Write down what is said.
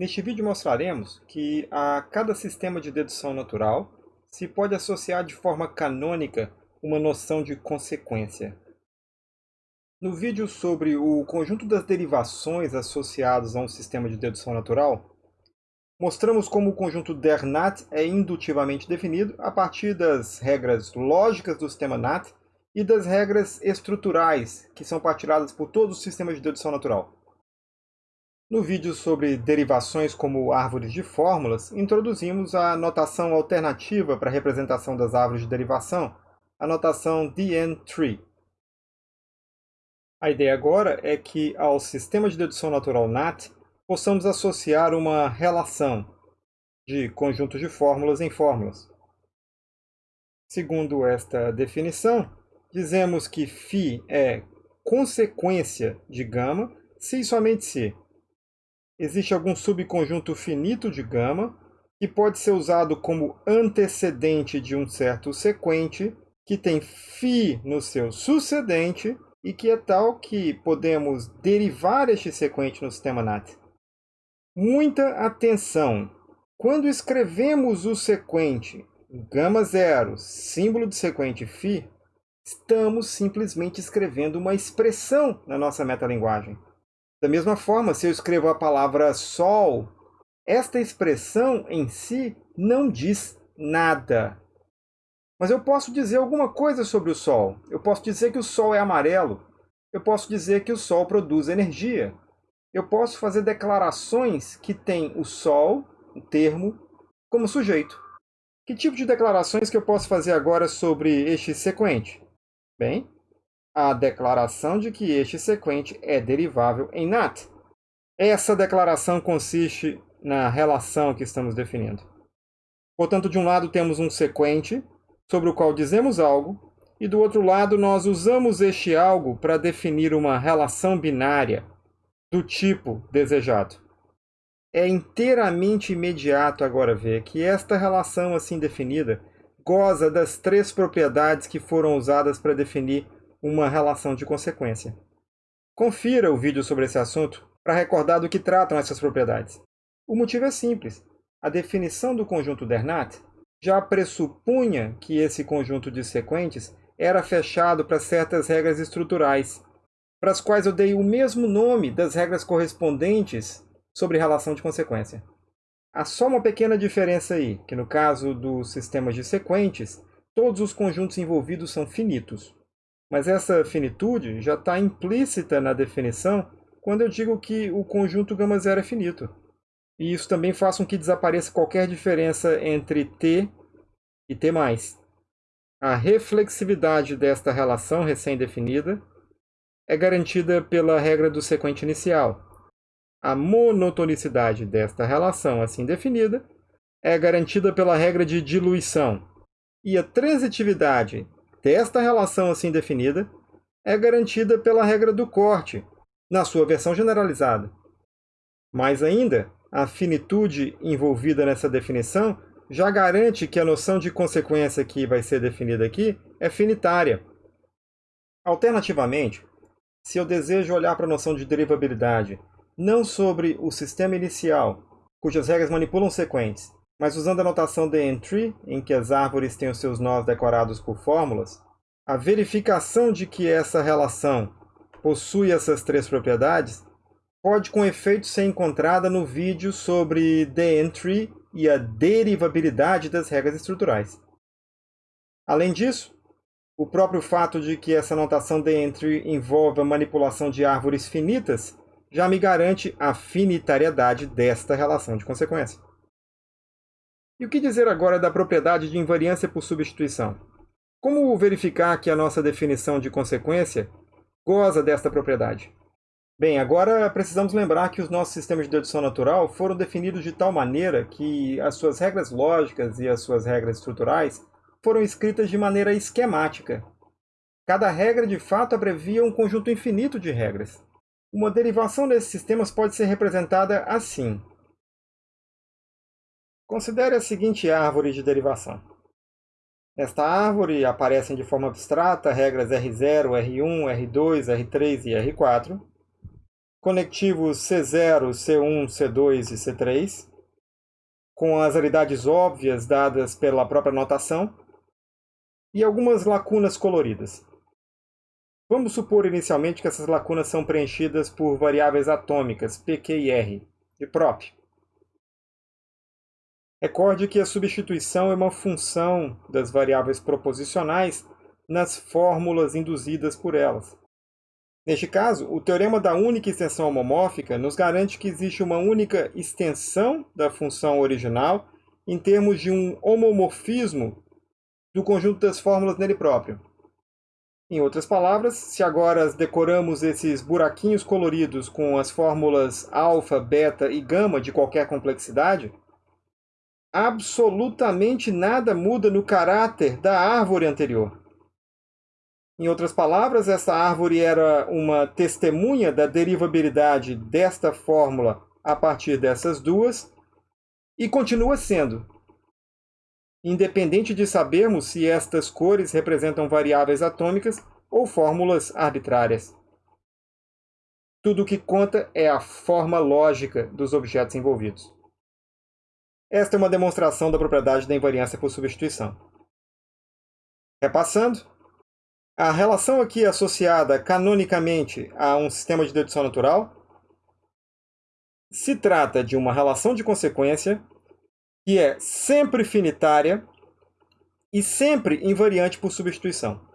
Neste vídeo mostraremos que a cada sistema de dedução natural se pode associar de forma canônica uma noção de consequência. No vídeo sobre o conjunto das derivações associadas a um sistema de dedução natural, mostramos como o conjunto der NAT é indutivamente definido a partir das regras lógicas do sistema NAT e das regras estruturais, que são partilhadas por todos os sistemas de dedução natural. No vídeo sobre derivações como árvores de fórmulas, introduzimos a notação alternativa para a representação das árvores de derivação, a notação DN-tree. A ideia agora é que ao sistema de dedução natural NAT possamos associar uma relação de conjuntos de fórmulas em fórmulas. Segundo esta definição, dizemos que φ é consequência de gama se e somente se existe algum subconjunto finito de gama que pode ser usado como antecedente de um certo sequente que tem φ no seu sucedente e que é tal que podemos derivar este sequente no sistema NAT. Muita atenção! Quando escrevemos o sequente gama zero, símbolo do sequente φ, estamos simplesmente escrevendo uma expressão na nossa metalinguagem. Da mesma forma, se eu escrevo a palavra sol, esta expressão em si não diz nada. Mas eu posso dizer alguma coisa sobre o Sol. Eu posso dizer que o Sol é amarelo. Eu posso dizer que o Sol produz energia. Eu posso fazer declarações que têm o Sol, o termo, como sujeito. Que tipo de declarações que eu posso fazer agora sobre este sequente? Bem, a declaração de que este sequente é derivável em NAT. Essa declaração consiste na relação que estamos definindo. Portanto, de um lado temos um sequente sobre o qual dizemos algo, e do outro lado nós usamos este algo para definir uma relação binária do tipo desejado. É inteiramente imediato agora ver que esta relação assim definida goza das três propriedades que foram usadas para definir uma relação de consequência. Confira o vídeo sobre esse assunto para recordar do que tratam essas propriedades. O motivo é simples. A definição do conjunto Dernat já pressupunha que esse conjunto de sequentes era fechado para certas regras estruturais, para as quais eu dei o mesmo nome das regras correspondentes sobre relação de consequência. Há só uma pequena diferença aí, que no caso dos sistemas de sequentes, todos os conjuntos envolvidos são finitos. Mas essa finitude já está implícita na definição quando eu digo que o conjunto gama zero é finito. E isso também faz com que desapareça qualquer diferença entre T e T+. A reflexividade desta relação recém-definida é garantida pela regra do sequente inicial. A monotonicidade desta relação assim definida é garantida pela regra de diluição. E a transitividade desta relação assim definida é garantida pela regra do corte, na sua versão generalizada. Mais ainda, a finitude envolvida nessa definição já garante que a noção de consequência que vai ser definida aqui é finitária. Alternativamente, se eu desejo olhar para a noção de derivabilidade não sobre o sistema inicial, cujas regras manipulam sequentes, mas usando a notação de entry, em que as árvores têm os seus nós decorados por fórmulas, a verificação de que essa relação possui essas três propriedades pode com efeito ser encontrada no vídeo sobre the entry e a derivabilidade das regras estruturais. Além disso, o próprio fato de que essa notação the entry envolve a manipulação de árvores finitas já me garante a finitariedade desta relação de consequência. E o que dizer agora da propriedade de invariância por substituição? Como verificar que a nossa definição de consequência goza desta propriedade? Bem, agora precisamos lembrar que os nossos sistemas de dedução natural foram definidos de tal maneira que as suas regras lógicas e as suas regras estruturais foram escritas de maneira esquemática. Cada regra, de fato, abrevia um conjunto infinito de regras. Uma derivação desses sistemas pode ser representada assim. Considere a seguinte árvore de derivação. Nesta árvore aparecem de forma abstrata regras R0, R1, R2, R3 e R4. conectivos C0, C1, C2 e C3, com as aridades óbvias dadas pela própria notação, e algumas lacunas coloridas. Vamos supor inicialmente que essas lacunas são preenchidas por variáveis atômicas, Pq e R, de prop. Recorde que a substituição é uma função das variáveis proposicionais nas fórmulas induzidas por elas. Neste caso, o teorema da única extensão homomórfica nos garante que existe uma única extensão da função original em termos de um homomorfismo do conjunto das fórmulas nele próprio. Em outras palavras, se agora decoramos esses buraquinhos coloridos com as fórmulas alfa, beta e gama de qualquer complexidade, absolutamente nada muda no caráter da árvore anterior. Em outras palavras, essa árvore era uma testemunha da derivabilidade desta fórmula a partir dessas duas e continua sendo. Independente de sabermos se estas cores representam variáveis atômicas ou fórmulas arbitrárias. Tudo o que conta é a forma lógica dos objetos envolvidos. Esta é uma demonstração da propriedade da invariância por substituição. Repassando, a relação aqui associada canonicamente a um sistema de dedução natural se trata de uma relação de consequência que é sempre finitária e sempre invariante por substituição.